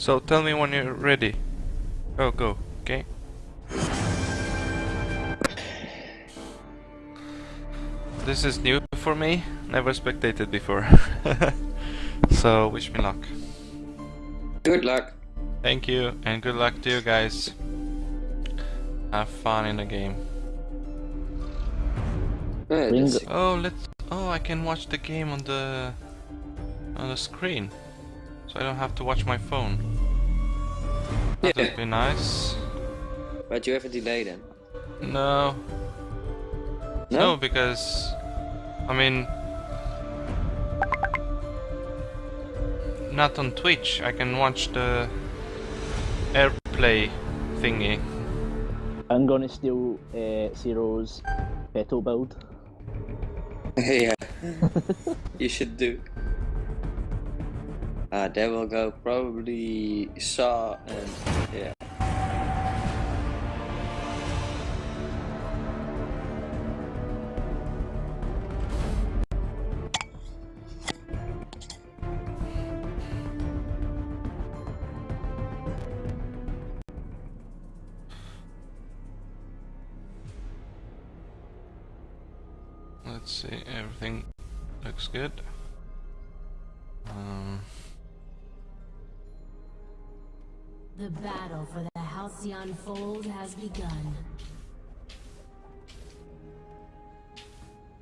So tell me when you're ready. Oh, go, okay? This is new for me, never spectated before. so wish me luck. Good luck. Thank you, and good luck to you guys. Have fun in the game. Yeah, Ring- that's- Oh, let's. Oh, I can watch the game on the on the screen, so I don't have to watch my phone. That Yeah. would be nice. But you have a delay then. No, no, because I mean, not on Twitch. I can watch the AirPlay thingy. I'm gonna steal uh, Zero's petal build. yeah. you should do. Uh, there will go probably Saw and yeah. Let's see, everything looks good. Battle for the Halcyon Fold has begun.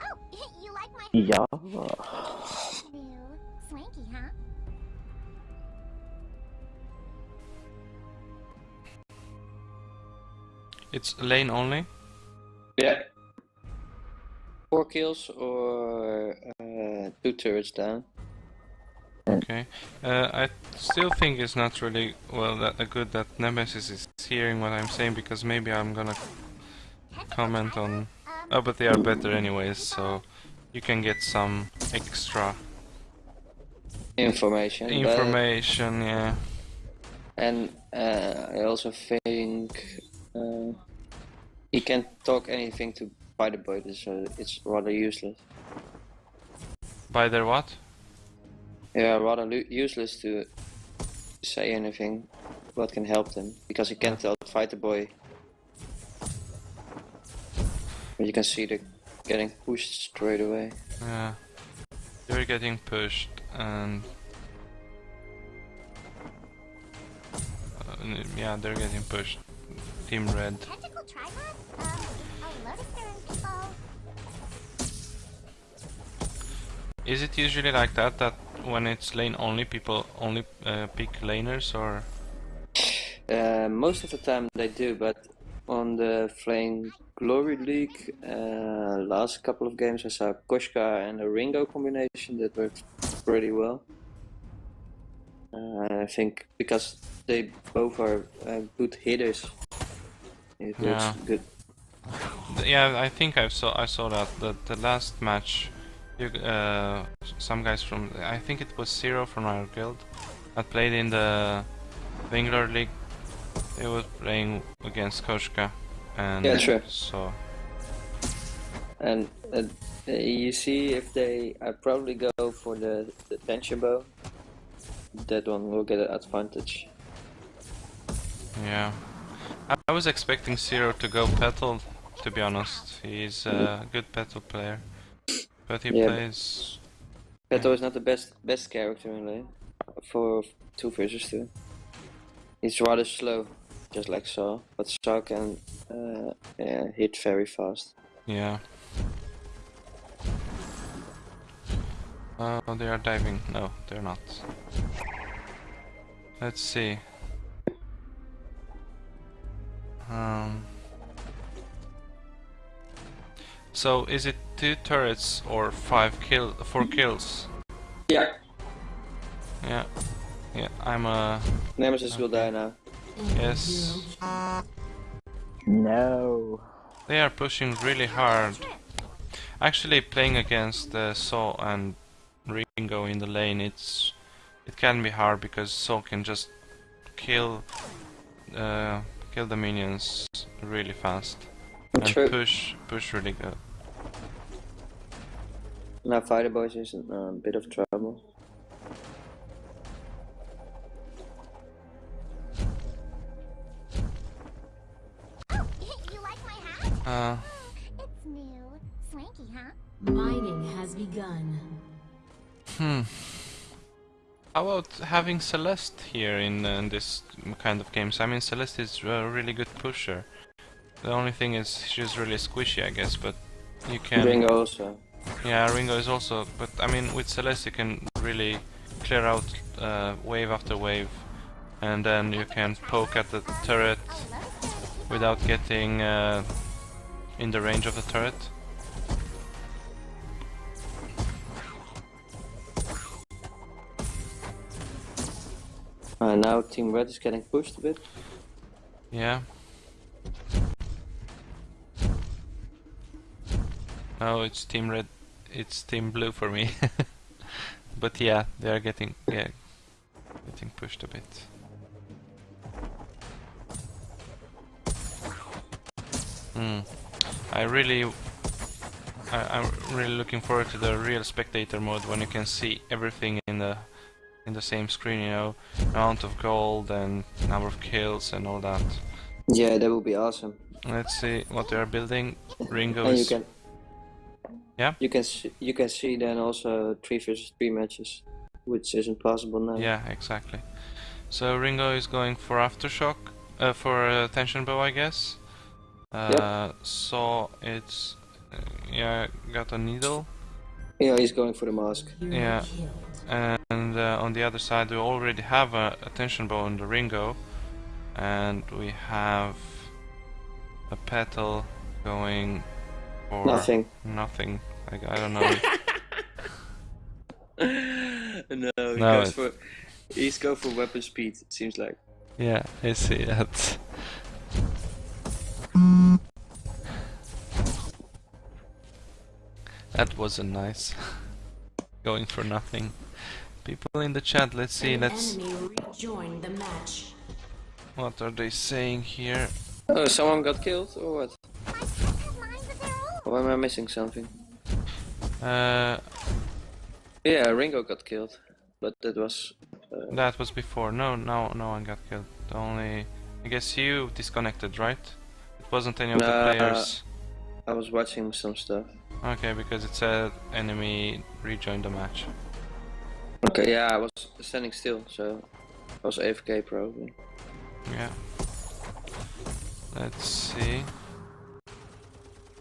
Oh, you like my Yeah. swanky, huh? it's lane only. Yeah. Four kills or uh, two turrets down. Okay. Uh, I still think it's not really well that uh, good that Nemesis is hearing what I'm saying because maybe I'm gonna comment on. Oh, but they are better anyways, so you can get some extra Information. information. Yeah. And uh, I also think uh, he can't talk anything to Spider Boy, so it's rather useless. By their what? Yeah, rather useless to say anything what can help them because you can't tell the Fighter Boy. But you can see the getting pushed straight away. Yeah. They're getting pushed and. Uh, yeah, they're getting pushed. Team Red. Tentacle tripod? Um, a lotus and people. Is it usually like that? That when it's lane only, people only uh, pick laners, or Uh, most of the time they do, but on the Flame Glory League, uh, last couple of games I saw Koshka and a Ringo combination that worked pretty well. Uh, I think because they both are uh, good hitters, it works Yeah. good. Yeah, I think I saw I saw that the the last match. You, uh, some guys from I think it was Zero from our guild that played in the Wingler League. They were playing against Koshka, and Yeah, so And uh, you see if they, I probably go for the, the tension bow. That one will get an advantage. yeah. I, I was expecting Zero to go petal. To be honest, he's a good petal player, but he Yeah. plays Petal is not the best best character in lane for two versus two. He's rather slow, just like Saw, but Saw can uh, yeah, hit very fast. Yeah. Oh, they are diving. No, they're not. Let's see. Um. So is it two turrets or five kill, four kills? Yeah. Yeah. Yeah, I'm a Nemesis will die now. yes. No. They are pushing really hard. Actually, playing against uh, Saw and Ringo in the lane, it's it can be hard because Saw can just kill uh, kill the minions really fast and True. push push really good. Now Fighter Boys is in um, a bit of trouble. Oh, like uh. It's new. Swanky, huh? Mining has begun. Hmm. How about having Celeste here in, uh, in this kind of games? I mean, Celeste is a really good pusher. The only thing is she's really squishy, I guess, but you can... Bring also. Yeah, Ringo is also, but I mean, with Celeste you can really clear out uh, wave after wave, and then you can poke at the turret without getting uh, in the range of the turret. Uh, now Team Red is getting pushed a bit. Yeah. No, it's Team Red. It's Team Blue for me. but yeah, they are getting yeah, getting pushed a bit. Hmm. I really, I, I'm really looking forward to the real spectator mode when you can see everything in the in the same screen. You know, amount of gold and number of kills and all that. Yeah, that would be awesome. Let's see what they are building. Ringo and you is can. Yeah? You can see, you can see then also three versus three matches, which isn't possible now. yeah, exactly. So Ringo is going for aftershock, uh, for uh, tension bow, I guess. Uh, So it's uh, yeah, got a needle, Yeah, he's going for the mask. Yeah. and uh, on the other side we already have a, a tension bow on the Ringo, and we have a petal going for Nothing. Nothing. I, I don't know. no, he No, goes for. He's go for weapon speed. It seems like. Yeah, I see that. That wasn't nice. Going for nothing. People in the chat, let's see, An let's... enemy rejoined the match. What are they saying here? Oh, someone got killed or what? My pets have minds of their own. Or am I missing something? Uh, Yeah, Ringo got killed, but that was. Uh, that was before. No, no, no one got killed. Only... I guess you disconnected, right? It wasn't any of the players. I was watching some stuff. Okay, because it said enemy rejoined the match. Okay, yeah, I was standing still, so I was AFK probably. Yeah. Let's see.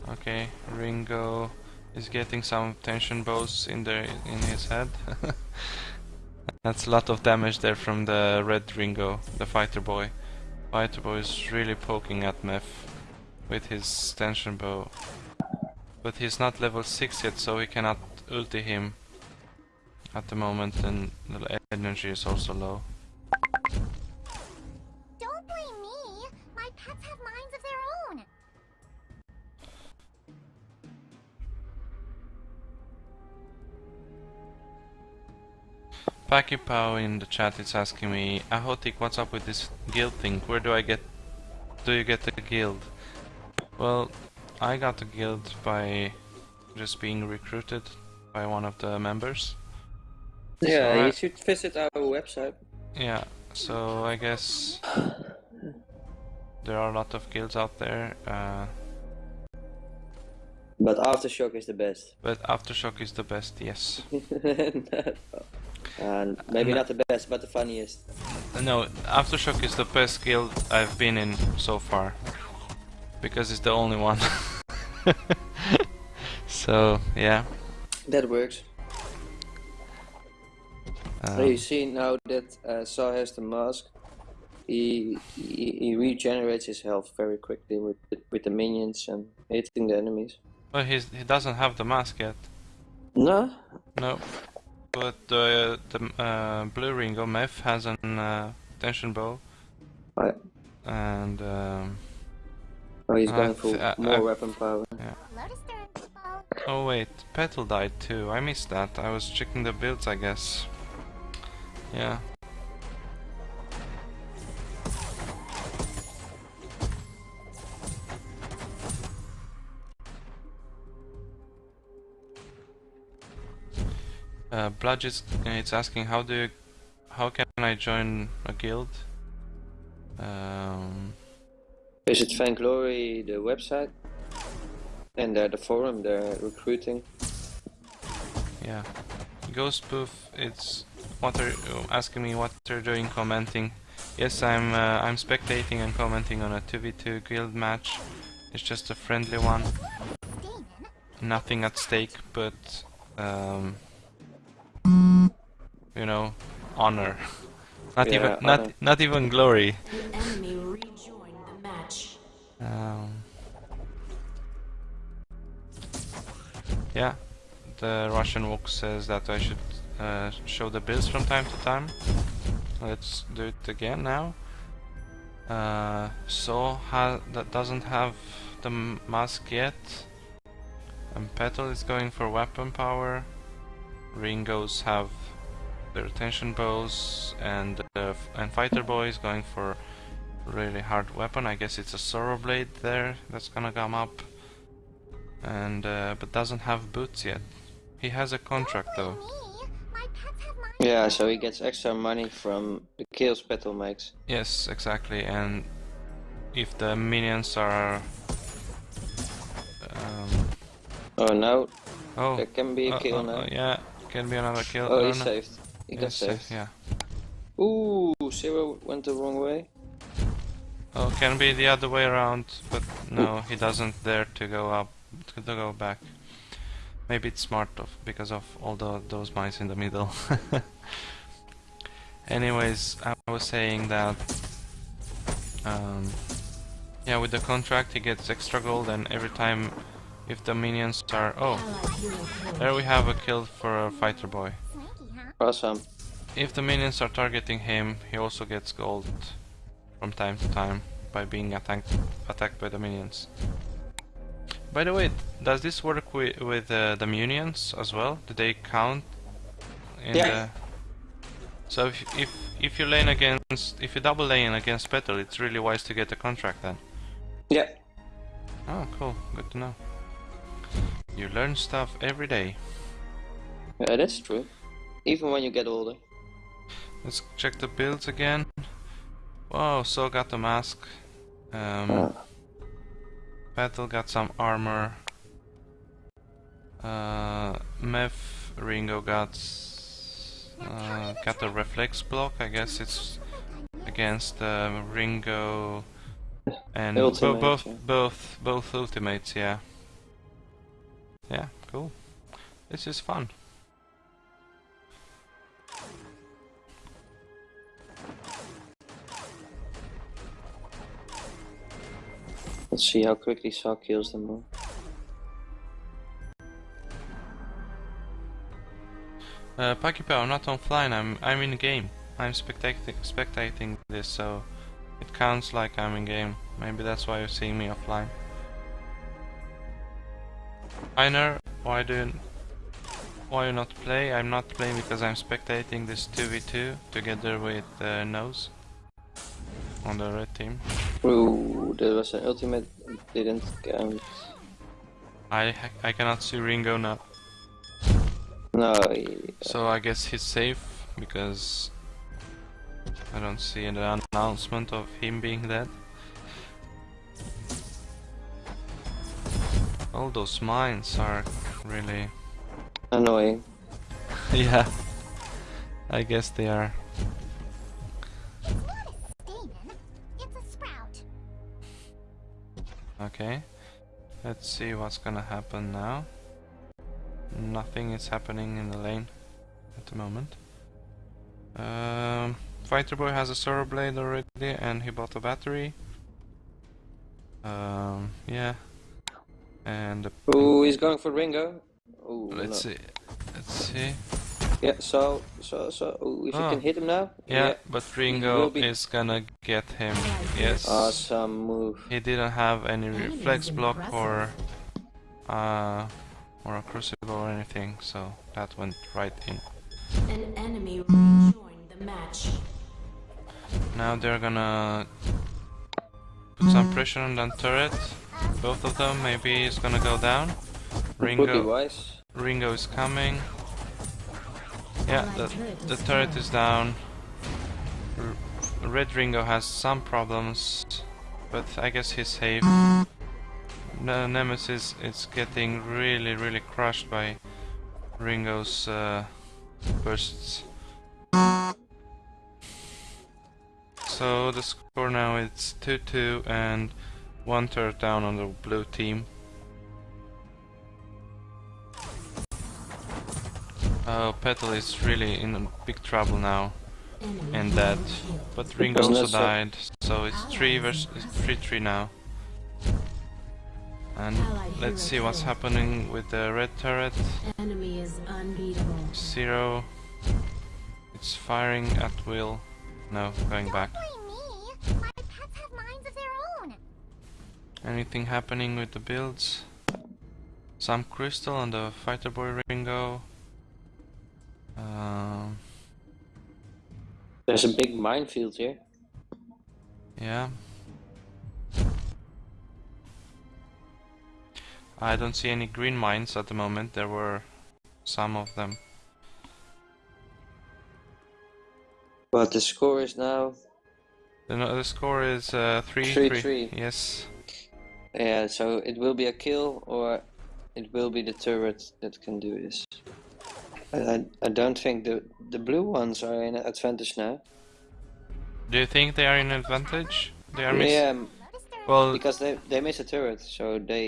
Okay, Ringo is getting some tension bows in there in his head. That's a lot of damage there from the red Ringo, the fighter boy. Fighter boy is really poking at Meth with his tension bow. But he's not level 6 yet, so we cannot ulti him at the moment, and the energy is also low. Pakipao in the chat is asking me, Ahotik, what's up with this guild thing? Where do I get, do you get the guild? Well, I got the guild by just being recruited by one of the members. Yeah, So I- you should visit our website. Yeah, so I guess there are a lot of guilds out there, uh, But Aftershock is the best. but Aftershock is the best, yes. and maybe No. not the best, but the funniest. No, Aftershock is the best guild I've been in so far. Because it's the only one. so, yeah. That works. Um, So you see now that uh, Saw has the mask, he, he he regenerates his health very quickly with with the minions and hitting the enemies. well, he's, he doesn't have the mask yet. No, No. But uh, the uh, Blue Ringo Meth has an uh, tension bow. I, And um, oh, he's going for more weapon power. People. oh wait, Petal died too. I missed that. I was checking the builds, I guess. Yeah. Uh, Bludge is it's asking how do you, how can I join a guild? Um, Visit Vainglory, the website. And they're the forum, they're recruiting. Yeah. Ghost Booth, it's what are asking me what they're doing commenting. Yes, I'm uh, I'm spectating and commenting on a 2v2 guild match. It's just a friendly one. Nothing at stake but um, you know, honor. Not Yeah, even not honor. not even glory. An enemy rejoined the match. Um, yeah, the Russian Wok says that I should uh, show the bills from time to time. Let's do it again now. Uh, so ha that doesn't have the mask yet. And Petal is going for weapon power. Ringos have the retention bows, and uh, and Fighter Boy is going for really hard weapon. I guess it's a Sorrow Blade there that's gonna come up. And uh, but doesn't have boots yet. He has a contract though. Me, my pets have mine. Yeah, so he gets extra money from the kills Petal makes. Yes, exactly. And if the minions are um, Oh, no! oh, there can be a uh, kill uh, now. uh, yeah, can be another kill. Oh, he's don't saved. He got saved. yeah. Ooh, Zero went the wrong way. Oh, can be the other way around, but no, he doesn't dare to go up, to go back. Maybe it's smart of because of all the, those mines in the middle. Anyways, I was saying that, um, yeah, with the contract he gets extra gold, and every time if the minions are, oh, Allied hero killed. there we have a kill for a fighter boy. Awesome. If the minions are targeting him, he also gets gold from time to time by being attacked attacked by the minions. By the way, does this work with with uh, the minions as well? Do they count? In Yeah. The... So if if if you lane against if you double lane against Petal, it's really wise to get a contract then. Yeah. Oh, cool. Good to know. You learn stuff every day. Yeah, that's true. Even when you get older. Let's check the builds again. Whoa, so got the mask. Um, Ah. Battle got some armor. Uh, Meth Ringo got uh, got a reflex block. I guess it's against uh, Ringo and bo- Ultimate, both yeah. both both ultimates. Yeah. Yeah, cool. This is fun. Let's see how quickly Saw kills them all. Uh, Pakipo, I'm not offline. I'm I'm in game. I'm spectating spectating this, so it counts like I'm in game. Maybe that's why you're seeing me offline. Einer, why do you, why you not play? I'm not playing because I'm spectating this 2v2 together with uh, Nose on the red team. Ooh, there was an ultimate. Didn't count. I I cannot see Ringo now, No, he- so I guess he's safe because I don't see an announcement of him being dead. All those mines are really. annoying. yeah. I guess they are. Okay. Let's see what's gonna happen now. Nothing is happening in the lane at the moment. Um, Fighter Boy has a Sorrow Blade already and he bought a battery. Um, yeah. And Ooh, he's going for Ringo. Ooh, Let's no. see. Let's see. Yeah, so, so, so. Ooh, if you Oh. can hit him now. Yeah, but Ringo be- is gonna get him. Yes. Awesome move. He didn't have any reflex block or uh or a crucible or anything, so that went right in. An enemy rejoined the match. Now they're gonna put some pressure on that turret. Both of them, maybe it's gonna go down. Ringo. Ringo is coming. Yeah, the, the turret is down. R Red Ringo has some problems, but I guess he's safe. Ne- Nemesis is getting really, really crushed by Ringo's uh, bursts. So the score now is 2-2 and one third down on the blue team. Oh, Petal is really in big trouble now and dead. But Ringo also died, so it's 3 versus 3-3 now. And let's see what's happening with the red turret. Enemy is unbeatable. Zero. It's firing at will. No, going back. Blame me. My pets have minds of their own. Anything happening with the builds? Some crystal on the fighter boy Ringo. Um, There's a big minefield here. yeah. I don't see any green mines at the moment. There were some of them. But the score is now. The, no- the score is uh, 3 Three, three. Yes. Yeah, so it will be a kill or it will be the turret that can do this. I, I, don't think the the blue ones are in advantage now. Do you think they are in advantage? They are miss- Yeah, um, Well, because they they miss a turret, so they